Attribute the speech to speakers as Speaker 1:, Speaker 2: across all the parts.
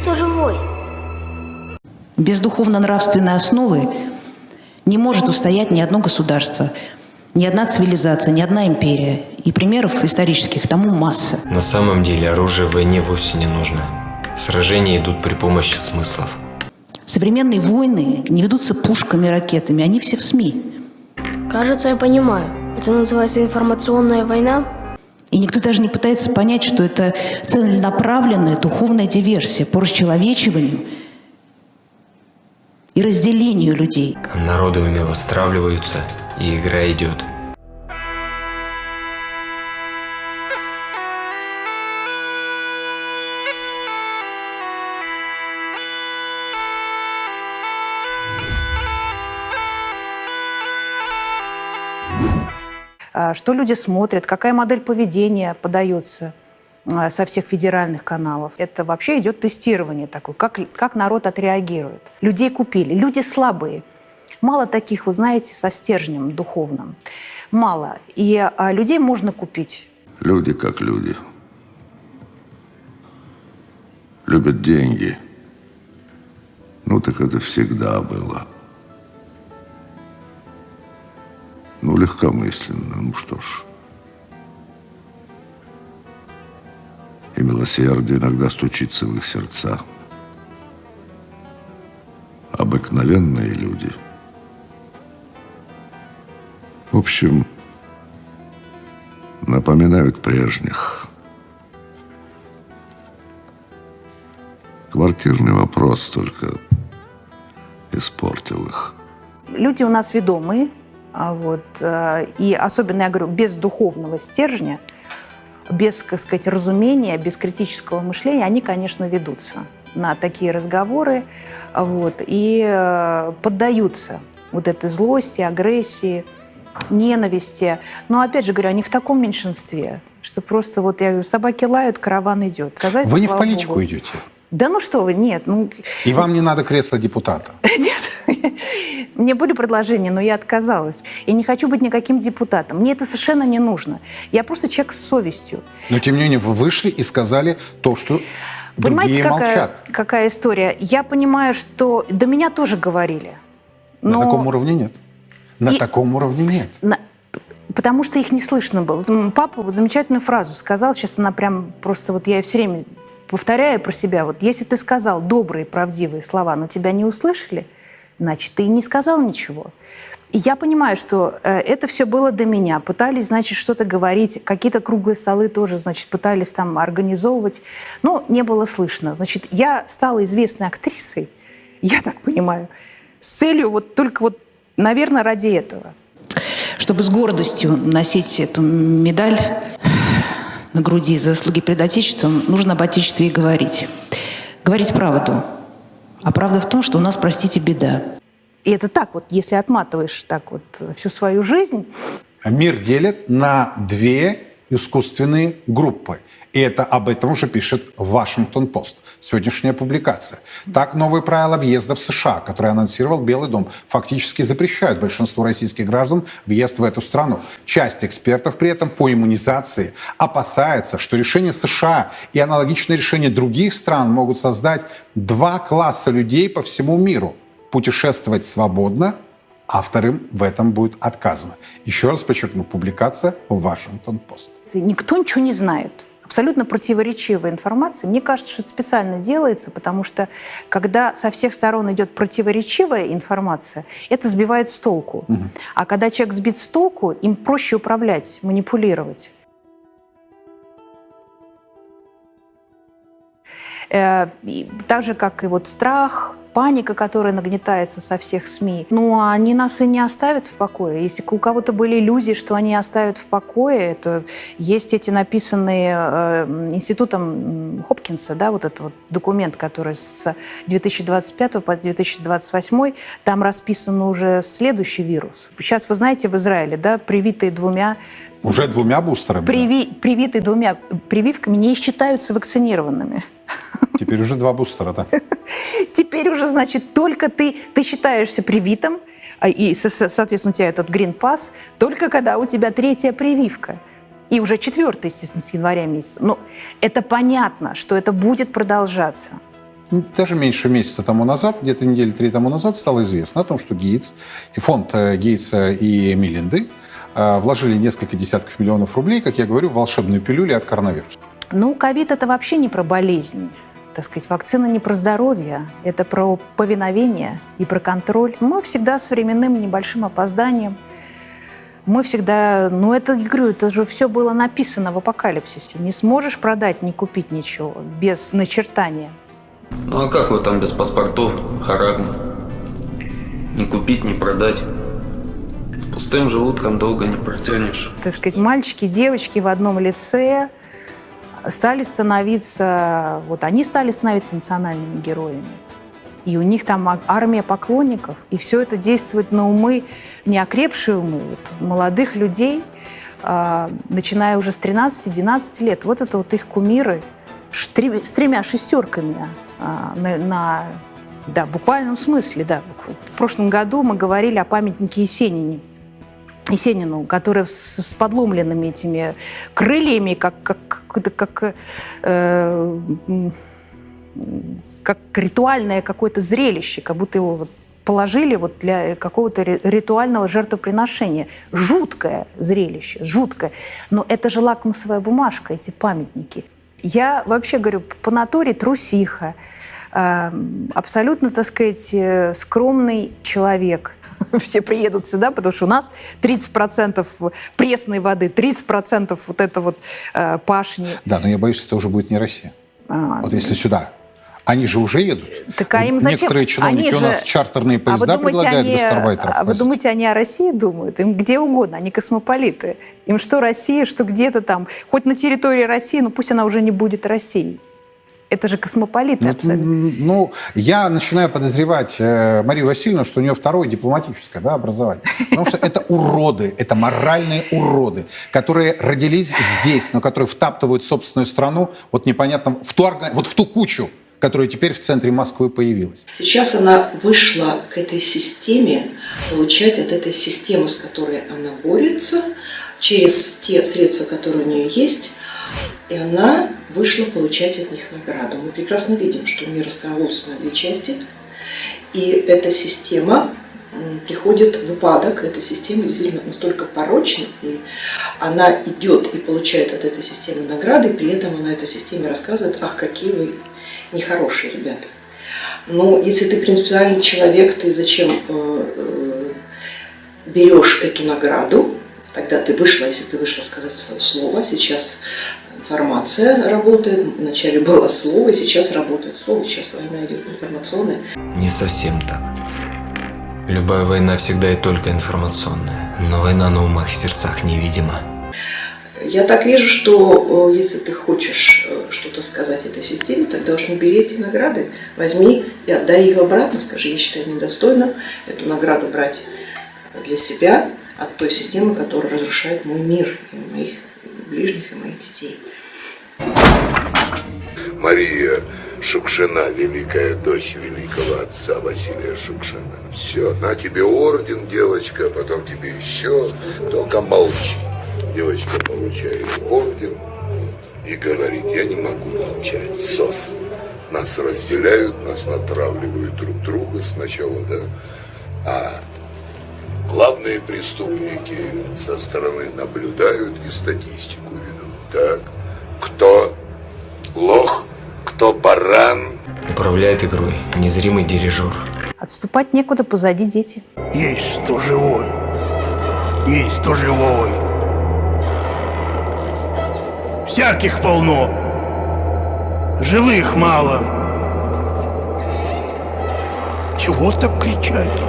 Speaker 1: кто живой.
Speaker 2: Без духовно-нравственной основы не может устоять ни одно государство, ни одна цивилизация, ни одна империя. И примеров исторических тому масса.
Speaker 3: На самом деле оружие в войне вовсе не нужно. Сражения идут при помощи смыслов.
Speaker 2: Современные войны не ведутся пушками, ракетами, они все в СМИ.
Speaker 1: Кажется, я понимаю. Это называется информационная война?
Speaker 2: И никто даже не пытается понять, что это целенаправленная духовная диверсия по расчеловечиванию и разделению людей.
Speaker 3: Народы умело стравливаются, и игра идет.
Speaker 4: Что люди смотрят, какая модель поведения подается а, со всех федеральных каналов. Это вообще идет тестирование такое, как, как народ отреагирует. Людей купили. Люди слабые. Мало таких, вы знаете, со стержнем духовным. Мало. И а, людей можно купить.
Speaker 5: Люди как люди. Любят деньги. Ну так это всегда было. Легкомысленно, ну что ж. И милосердие иногда стучится в их сердца. Обыкновенные люди. В общем, напоминают прежних. Квартирный вопрос только испортил их.
Speaker 4: Люди у нас ведомые, вот, э, и особенно, я говорю, без духовного стержня, без, как сказать, разумения, без критического мышления, они, конечно, ведутся на такие разговоры вот, и э, поддаются вот этой злости, агрессии, ненависти. Но, опять же говорю, они в таком меньшинстве, что просто вот, я говорю, собаки лают, караван идет. Сказать,
Speaker 6: Вы не в политику
Speaker 4: Богу.
Speaker 6: идете.
Speaker 4: Да ну что вы, нет. Ну,
Speaker 6: И вам не надо кресло депутата.
Speaker 4: Нет. Мне были предложения, но я отказалась. Я не хочу быть никаким депутатом. Мне это совершенно не нужно. Я просто человек с совестью.
Speaker 6: Но тем не менее вы вышли и сказали то, что
Speaker 4: Понимаете,
Speaker 6: другие
Speaker 4: какая,
Speaker 6: молчат.
Speaker 4: какая история? Я понимаю, что до меня тоже говорили. Но
Speaker 6: На таком уровне нет. На
Speaker 4: И-
Speaker 6: таком уровне нет.
Speaker 4: на- Потому что их не слышно было. Папа вот замечательную фразу сказал, сейчас она прям просто вот я ее все время повторяю про себя. Вот если ты сказал добрые, правдивые слова, но тебя не услышали, значит, ты не сказал ничего. И я понимаю, что э, это все было до меня. Пытались, значит, что-то говорить. Какие-то круглые столы тоже, значит, пытались там организовывать. Но не было слышно. Значит, я стала известной актрисой, я так понимаю, с целью вот только вот, наверное, ради этого.
Speaker 2: Чтобы с гордостью носить эту медаль на груди за заслуги перед Отечеством, нужно об Отечестве и говорить. Говорить правду. А правда в том, что у нас, простите, беда.
Speaker 4: И это так вот, если отматываешь так вот всю свою жизнь,
Speaker 6: Мир делят на две искусственные группы. И это об этом уже пишет Вашингтон-Пост. Сегодняшняя публикация. Так, новые правила въезда в США, которые анонсировал Белый дом, фактически запрещают большинству российских граждан въезд в эту страну. Часть экспертов при этом по иммунизации опасается, что решения США и аналогичные решения других стран могут создать два класса людей по всему миру. Путешествовать свободно а вторым в этом будет отказано. Еще раз подчеркну, публикация в Вашингтон-Пост.
Speaker 4: никто ничего не знает. Абсолютно противоречивая информация. Мне кажется, что это специально делается, потому что когда со всех сторон идет противоречивая информация, это сбивает с толку. А когда человек сбит с толку, им проще управлять, манипулировать. Э, Так же, как и вот страх, паника, которая нагнетается со всех СМИ. Ну, они нас и не оставят в покое. Если у кого-то были иллюзии, что они оставят в покое, то есть эти написанные э, институтом Хопкинса, да, вот этот вот документ, который с 2025 по 2028, там расписан уже следующий вирус. Сейчас, вы знаете, в Израиле, да, привитые двумя
Speaker 6: Уже двумя бустерами. да?
Speaker 4: Приви- привитые двумя прививками не считаются вакцинированными.
Speaker 6: Теперь уже два бустера, да.
Speaker 4: Теперь уже, значит, только ты, ты считаешься привитым, а, и, со- со- соответственно, у тебя этот грин-пас, только когда у тебя третья прививка. И уже четвертая, естественно, с января месяца. Но это понятно, что это будет продолжаться.
Speaker 6: даже меньше месяца тому назад, где-то недели три тому назад, стало известно о том, что Гейтс и фонд э, Гейтса и Мелинды э, вложили несколько десятков миллионов рублей, как я говорю, в волшебную пилюлю от коронавируса.
Speaker 4: Ну, ковид – это вообще не про болезнь. Так сказать, вакцина не про здоровье, это про повиновение и про контроль. Мы всегда с временным небольшим опозданием. Мы всегда, ну это, я говорю, это же все было написано в апокалипсисе. Не сможешь продать, не купить ничего без начертания.
Speaker 7: Ну а как вы там без паспортов, харагма? Не купить, не продать. С пустым желудком долго не протянешь.
Speaker 4: Так сказать, мальчики, девочки в одном лице стали становиться, вот они стали становиться национальными героями. И у них там армия поклонников, и все это действует на умы, неокрепшие умы, вот, молодых людей, а, начиная уже с 13-12 лет. Вот это вот их кумиры с тремя шестерками а, на, на- да, буквальном смысле, да. В прошлом году мы говорили о памятнике Есенине. Есенину, который с, с подломленными этими крыльями, как, как, как, э, как ритуальное какое-то зрелище, как будто его вот положили вот для какого-то ри- ритуального жертвоприношения. Жуткое зрелище, жуткое. Но это же лакмусовая бумажка, эти памятники. Я вообще говорю, по натуре трусиха, абсолютно, так сказать, э, скромный человек. Все приедут сюда, потому что у нас 30% пресной воды, 30% вот это вот э, пашни.
Speaker 6: Да, но я боюсь, что это уже будет не Россия.
Speaker 4: А,
Speaker 6: Вот если сюда. Они же уже едут.
Speaker 4: Так а им зачем?
Speaker 6: Некоторые чиновники
Speaker 4: Они
Speaker 6: у нас
Speaker 4: же-
Speaker 6: чартерные
Speaker 4: А
Speaker 6: поезда
Speaker 4: думаете,
Speaker 6: предлагают
Speaker 4: они,
Speaker 6: гастарбайтеров
Speaker 4: а вы
Speaker 6: возить.
Speaker 4: думаете, они о России думают? Им где угодно, они космополиты. Им что Россия, что где-то там. Хоть на территории России, но пусть она уже не будет Россией. Это же космополиты
Speaker 6: Ну,
Speaker 4: абсолютно.
Speaker 6: ну, я начинаю подозревать э, Марию Васильевну, что у нее второе дипломатическое да, образование. Потому что это уроды, это моральные уроды, которые родились здесь, но которые втаптывают собственную страну вот непонятно в ту, вот в ту кучу, которая теперь в центре Москвы появилась.
Speaker 8: Сейчас она вышла к этой системе, получать от этой системы, с которой она борется, через те средства, которые у нее есть, и она вышла получать от них награду. Мы прекрасно видим, что мир раскололся на две части, и эта система приходит в упадок, эта система действительно настолько порочна, и она идет и получает от этой системы награды, и при этом она этой системе рассказывает, ах, какие вы нехорошие ребята. Но если ты принципиальный человек, ты зачем э, э, берешь эту награду? Тогда ты вышла, если ты вышла сказать свое слово. Сейчас информация работает. Вначале было слово, сейчас работает слово. Сейчас война идет информационная.
Speaker 3: Не совсем так. Любая война всегда и только информационная, но война на умах и сердцах невидима.
Speaker 8: Я так вижу, что э, если ты хочешь э, что-то сказать этой системе, тогда уж не бери эти награды, возьми и отдай ее обратно, скажи, я считаю недостойно эту награду брать для себя от той системы, которая разрушает мой мир, и моих ближних, и моих детей.
Speaker 5: Мария Шукшина, великая дочь великого отца Василия Шукшина. Все, на тебе орден, девочка, потом тебе еще, только молчи. Девочка получает орден и говорит, я не могу молчать, сос. Нас разделяют, нас натравливают друг друга сначала, да, а главные преступники со стороны наблюдают и статистику ведут. Так, кто лох, кто баран,
Speaker 3: Управляет игрой незримый дирижер.
Speaker 4: Отступать некуда, позади дети.
Speaker 9: Есть кто живой. Есть кто живой. Всяких полно. Живых мало. Чего так кричать?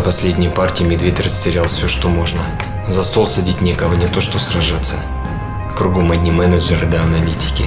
Speaker 3: За последние партии медведь растерял все, что можно. За стол садить некого, не то что сражаться. Кругом одни менеджеры да аналитики.